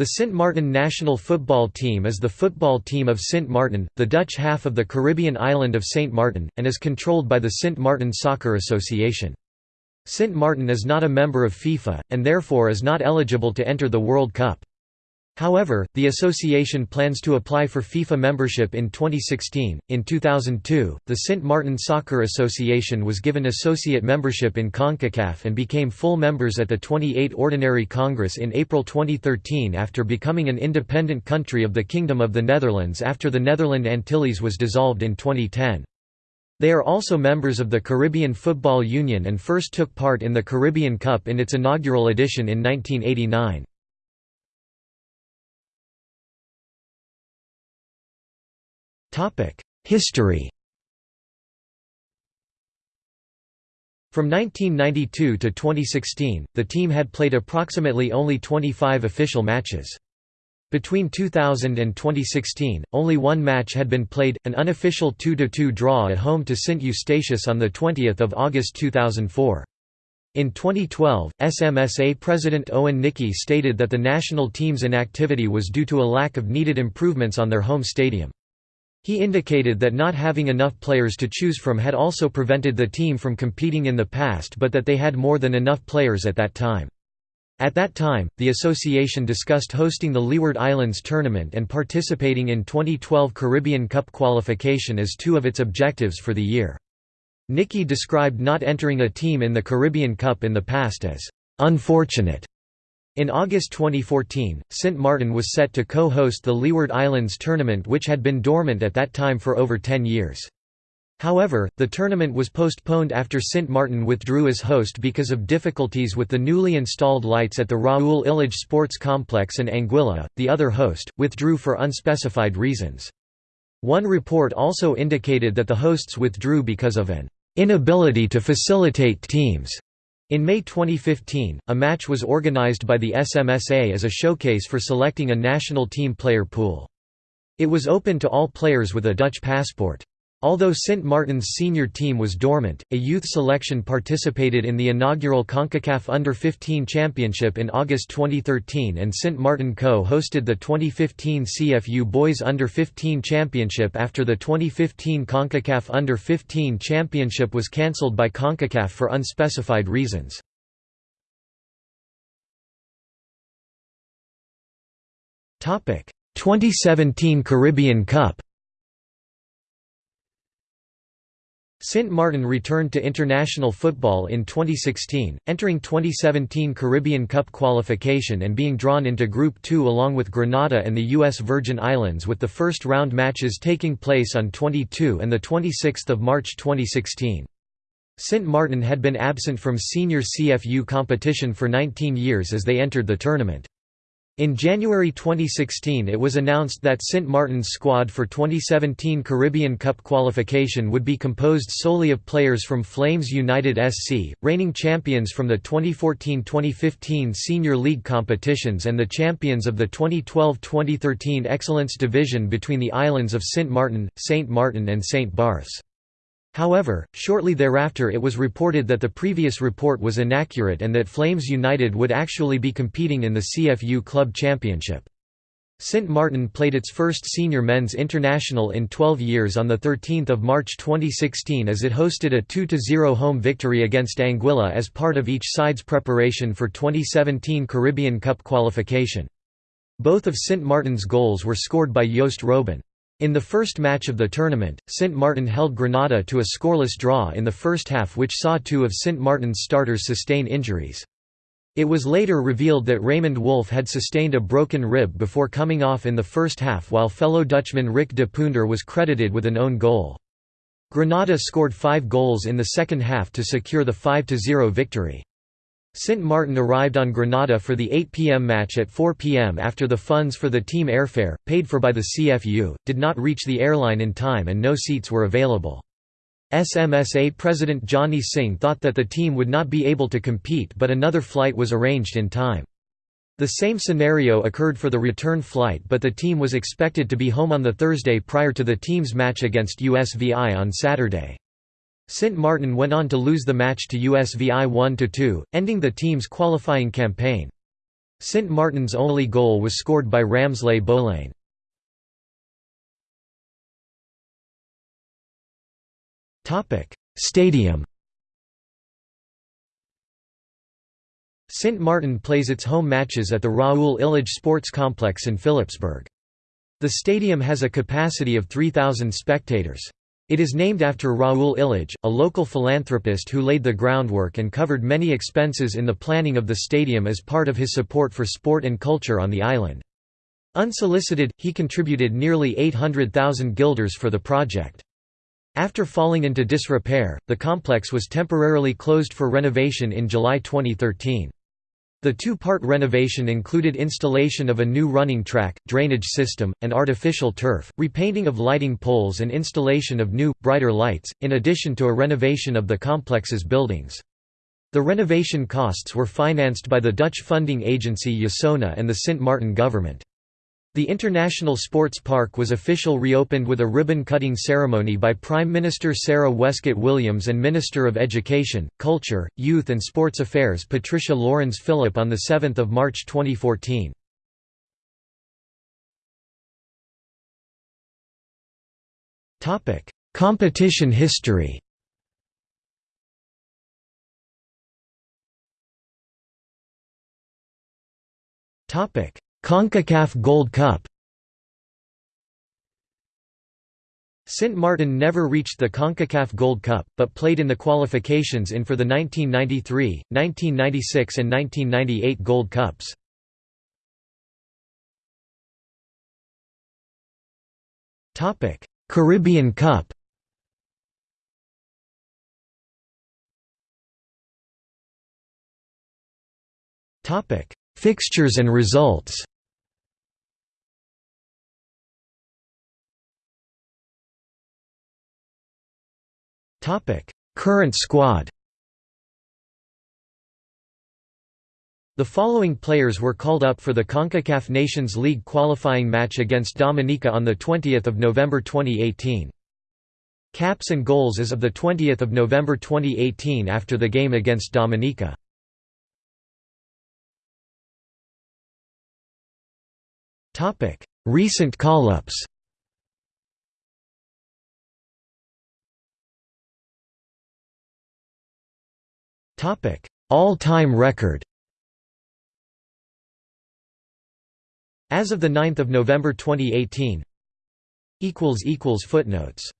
The Sint Maarten national football team is the football team of Sint Maarten, the Dutch half of the Caribbean island of Saint Martin, and is controlled by the Sint Maarten Soccer Association. Sint Maarten is not a member of FIFA, and therefore is not eligible to enter the World Cup. However, the association plans to apply for FIFA membership in 2016. In 2002, the Sint Maarten Soccer Association was given associate membership in CONCACAF and became full members at the 28 Ordinary Congress in April 2013 after becoming an independent country of the Kingdom of the Netherlands after the Netherland Antilles was dissolved in 2010. They are also members of the Caribbean Football Union and first took part in the Caribbean Cup in its inaugural edition in 1989. History From 1992 to 2016, the team had played approximately only 25 official matches. Between 2000 and 2016, only one match had been played, an unofficial 2–2 draw at home to St Eustatius on 20 August 2004. In 2012, SMSA President Owen Nickie stated that the national team's inactivity was due to a lack of needed improvements on their home stadium. He indicated that not having enough players to choose from had also prevented the team from competing in the past but that they had more than enough players at that time. At that time, the association discussed hosting the Leeward Islands tournament and participating in 2012 Caribbean Cup qualification as two of its objectives for the year. Nickie described not entering a team in the Caribbean Cup in the past as unfortunate in August 2014, Sint Maarten was set to co-host the Leeward Islands tournament which had been dormant at that time for over 10 years. However, the tournament was postponed after Sint Maarten withdrew as host because of difficulties with the newly installed lights at the Raoul Illage Sports Complex and Anguilla, the other host, withdrew for unspecified reasons. One report also indicated that the hosts withdrew because of an inability to facilitate teams in May 2015, a match was organized by the SMSA as a showcase for selecting a national team player pool. It was open to all players with a Dutch passport. Although St. Martin's senior team was dormant, a youth selection participated in the inaugural CONCACAF Under-15 Championship in August 2013 and St. Martin co-hosted the 2015 CFU Boys Under-15 Championship after the 2015 CONCACAF Under-15 Championship was cancelled by CONCACAF for unspecified reasons. Topic: 2017 Caribbean Cup Sint Maarten returned to international football in 2016, entering 2017 Caribbean Cup qualification and being drawn into Group 2 along with Grenada and the U.S. Virgin Islands with the first round matches taking place on 22 and 26 March 2016. Sint Maarten had been absent from senior CFU competition for 19 years as they entered the tournament. In January 2016 it was announced that St Martin's squad for 2017 Caribbean Cup qualification would be composed solely of players from Flames United SC, reigning champions from the 2014–2015 Senior League competitions and the champions of the 2012–2013 Excellence Division between the islands of St Martin, St. Martin and St. Barths. However, shortly thereafter it was reported that the previous report was inaccurate and that Flames United would actually be competing in the CFU Club Championship. St Martin played its first senior men's international in 12 years on 13 March 2016 as it hosted a 2–0 home victory against Anguilla as part of each side's preparation for 2017 Caribbean Cup qualification. Both of St Martin's goals were scored by Joost Robben. In the first match of the tournament, St Martin held Grenada to a scoreless draw in the first half which saw two of St Martin's starters sustain injuries. It was later revealed that Raymond Wolf had sustained a broken rib before coming off in the first half while fellow Dutchman Rick de Punder was credited with an own goal. Grenada scored five goals in the second half to secure the 5–0 victory. Sint Maarten arrived on Grenada for the 8 p.m. match at 4 p.m. after the funds for the team airfare, paid for by the CFU, did not reach the airline in time and no seats were available. SMSA President Johnny Singh thought that the team would not be able to compete but another flight was arranged in time. The same scenario occurred for the return flight but the team was expected to be home on the Thursday prior to the team's match against USVI on Saturday. Sint Martin went on to lose the match to USVI 1–2, ending the team's qualifying campaign. St Martin's only goal was scored by Ramsleigh Bolain. Stadium St Martin plays its home matches at the Raoul Illage Sports Complex in Philipsburg. The stadium has a capacity of 3,000 spectators. It is named after Raoul Illage, a local philanthropist who laid the groundwork and covered many expenses in the planning of the stadium as part of his support for sport and culture on the island. Unsolicited, he contributed nearly 800,000 guilders for the project. After falling into disrepair, the complex was temporarily closed for renovation in July 2013. The two-part renovation included installation of a new running track, drainage system, and artificial turf, repainting of lighting poles and installation of new, brighter lights, in addition to a renovation of the complex's buildings. The renovation costs were financed by the Dutch funding agency USONA and the Sint Maarten government. The International Sports Park was official reopened with a ribbon-cutting ceremony by Prime Minister Sarah Wescot Williams and Minister of Education, Culture, Youth and Sports Affairs Patricia Lourens Philip on 7 March 2014. Competition history Topic CONCACAF Gold Cup St. Martin never reached the CONCACAF Gold Cup, but played in the qualifications in for the 1993, 1996 and 1998 Gold Cups. Caribbean Cup Fixtures and results Current squad The following players were called up for the CONCACAF Nations League qualifying match against Dominica on 20 November 2018. Caps and goals as of 20 November 2018 after the game against Dominica. Recent call-ups All-time record. As of 9 November 2018 Footnotes